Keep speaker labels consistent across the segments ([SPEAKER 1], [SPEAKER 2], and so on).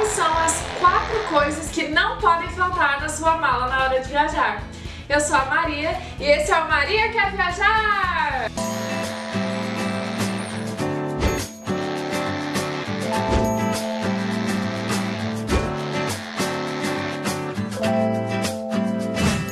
[SPEAKER 1] quais são as quatro coisas que não podem faltar na sua mala na hora de viajar. Eu sou a Maria e esse é o Maria Quer Viajar!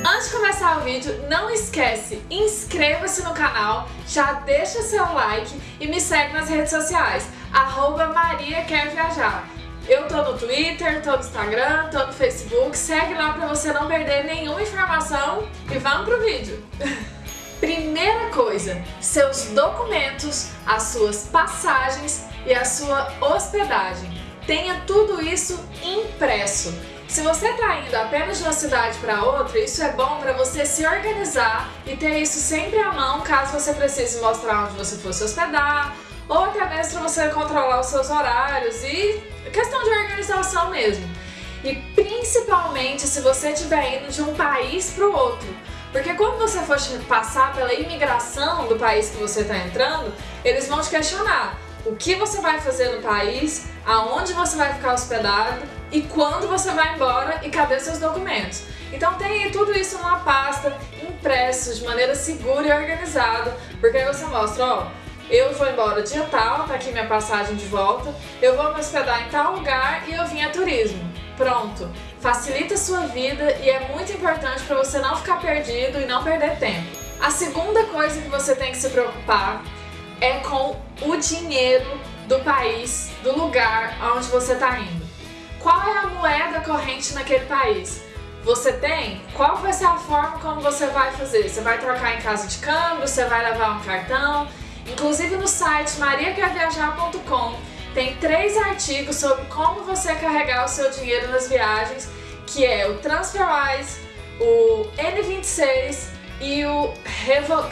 [SPEAKER 1] Antes de começar o vídeo, não esquece, inscreva-se no canal, já deixa seu like e me segue nas redes sociais, arroba Maria Quer Viajar. Eu tô no Twitter, tô no Instagram, tô no Facebook, segue lá pra você não perder nenhuma informação e vamos pro vídeo! Primeira coisa, seus documentos, as suas passagens e a sua hospedagem. Tenha tudo isso impresso. Se você está indo apenas de uma cidade para outra, isso é bom para você se organizar e ter isso sempre à mão caso você precise mostrar onde você for se hospedar, ou até mesmo para você controlar os seus horários e questão de organização mesmo. E principalmente se você estiver indo de um país para o outro. Porque quando você for passar pela imigração do país que você está entrando, eles vão te questionar o que você vai fazer no país, aonde você vai ficar hospedado e quando você vai embora e cadê seus documentos. Então tenha tudo isso numa pasta, impresso, de maneira segura e organizada, porque aí você mostra, ó, eu vou embora dia tal, tá aqui minha passagem de volta, eu vou me hospedar em tal lugar e eu vim a turismo. Pronto, facilita a sua vida e é muito importante para você não ficar perdido e não perder tempo. A segunda coisa que você tem que se preocupar é com o dinheiro do país, do lugar onde você está indo. Qual é a moeda corrente naquele país? Você tem? Qual vai ser a forma como você vai fazer? Você vai trocar em casa de câmbio? Você vai levar um cartão? Inclusive no site mariaquerviajar.com tem três artigos sobre como você carregar o seu dinheiro nas viagens, que é o TransferWise, o N26 e o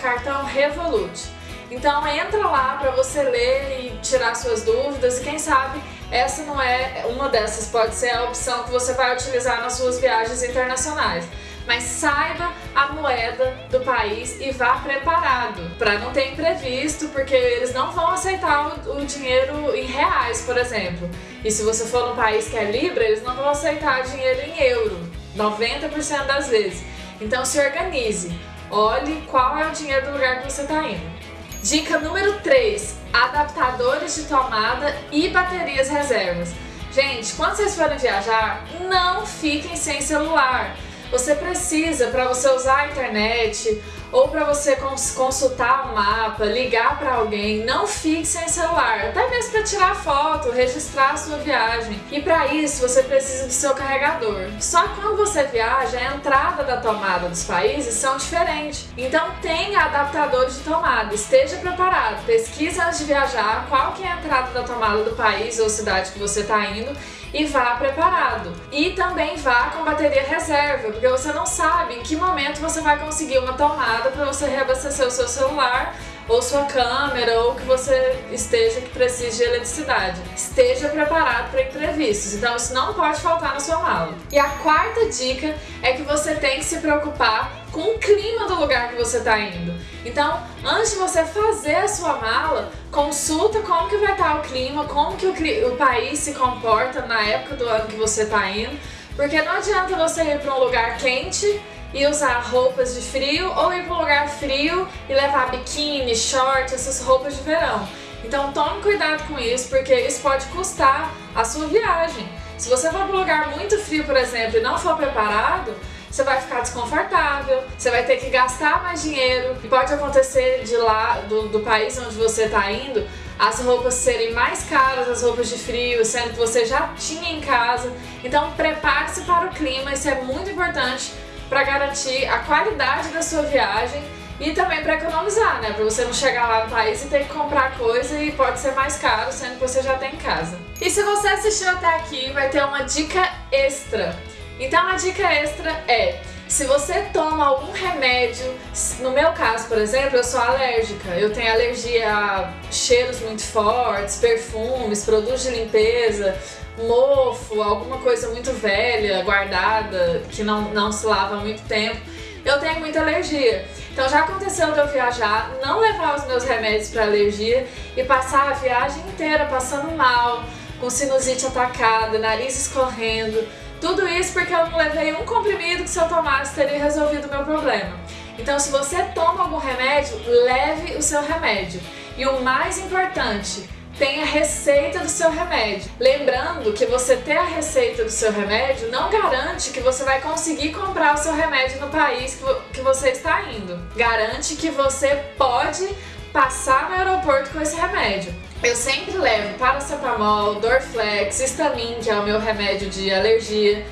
[SPEAKER 1] cartão Revolut. Então entra lá para você ler e tirar suas dúvidas e quem sabe essa não é uma dessas, pode ser a opção que você vai utilizar nas suas viagens internacionais mas saiba a moeda do país e vá preparado para não ter imprevisto, porque eles não vão aceitar o, dinheiro em reais, por exemplo. E se você for num país que é Libra, eles não vão aceitar dinheiro em euro, 90% das vezes. Então se organize, olhe qual é o dinheiro do lugar que você está indo. Dica número 3, adaptadores de tomada e baterias reservas. Gente, quando vocês forem viajar, não fiquem sem celular. Você precisa, para você usar a internet ou para você cons consultar o mapa, ligar para alguém, não fique sem celular, até mesmo para tirar foto, registrar a sua viagem. E para isso você precisa do seu carregador. Só que quando você viaja, a entrada da tomada dos países são diferentes. Então tenha adaptadores de tomada, esteja preparado, pesquise antes de viajar qual que é a entrada da tomada do país ou cidade que você está indo e vá preparado. E também vá com bateria reserva, porque você não sabe em que momento você vai conseguir uma tomada para você reabastecer o seu celular ou sua câmera, ou que você esteja que precise de eletricidade. Esteja preparado para imprevistos, então isso não pode faltar na sua mala. E a quarta dica é que você tem que se preocupar com o clima do lugar que você está indo. Então, antes de você fazer a sua mala, consulta como que vai estar tá o clima, como que o, o país se comporta na época do ano que você está indo, porque não adianta você ir para um lugar quente e usar roupas de frio ou ir para um lugar frio e levar biquíni, short, essas roupas de verão. Então tome cuidado com isso, porque isso pode custar a sua viagem. Se você for para um lugar muito frio, por exemplo, e não for preparado, você vai ficar desconfortável, você vai ter que gastar mais dinheiro e pode acontecer de lá, do, do país onde você está indo, as roupas serem mais caras, as roupas de frio, sendo que você já tinha em casa. Então prepare-se para o clima, isso é muito importante para garantir a qualidade da sua viagem e também para economizar, né? Para você não chegar lá no país e ter que comprar coisa e pode ser mais caro, sendo que você já tem em casa. E se você assistiu até aqui, vai ter uma dica extra. Então a dica extra é, se você toma algum remédio, no meu caso, por exemplo, eu sou alérgica, eu tenho alergia a cheiros muito fortes, perfumes, produtos de limpeza, mofo, alguma coisa muito velha, guardada, que não, não se lava há muito tempo, eu tenho muita alergia. Então já aconteceu de eu viajar, não levar os meus remédios para alergia e passar a viagem inteira passando mal, com sinusite atacada, nariz escorrendo. Tudo isso porque eu não levei um comprimido que se eu tomasse teria resolvido o meu problema. Então se você toma algum remédio, leve o seu remédio. E o mais importante, tem a receita do seu remédio. Lembrando que você ter a receita do seu remédio não garante que você vai conseguir comprar o seu remédio no país que você está indo. Garante que você pode passar no aeroporto com esse remédio. Eu sempre levo paracetamol, Dorflex, Histamin, que é o meu remédio de alergia,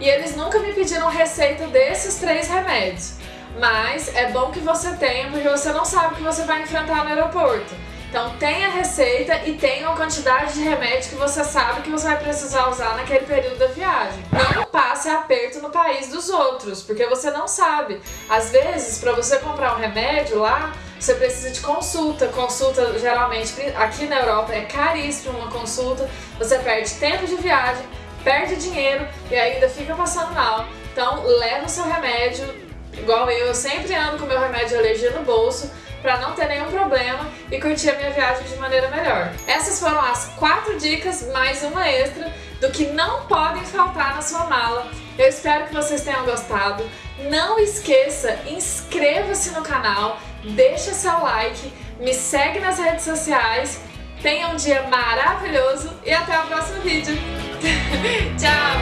[SPEAKER 1] e eles nunca me pediram receita desses três remédios. Mas é bom que você tenha, porque você não sabe o que você vai enfrentar no aeroporto. Então tenha a receita e tenha a quantidade de remédio que você sabe que você vai precisar usar naquele período da viagem. Não passe aperto no país dos outros, porque você não sabe. Às vezes, para você comprar um remédio lá, você precisa de consulta. Consulta, geralmente, aqui na Europa é caríssimo uma consulta. Você perde tempo de viagem, perde dinheiro e ainda fica passando mal. Então, leva o seu remédio, igual eu, eu sempre ando com meu remédio de alergia no bolso, para não ter nenhum problema e curtir a minha viagem de maneira melhor. Essas foram as quatro dicas, mais uma extra, do que não podem faltar na sua mala. Eu espero que vocês tenham gostado. Não esqueça, inscreva-se no canal, deixa seu like, me segue nas redes sociais. Tenha um dia maravilhoso e até o próximo vídeo. Tchau!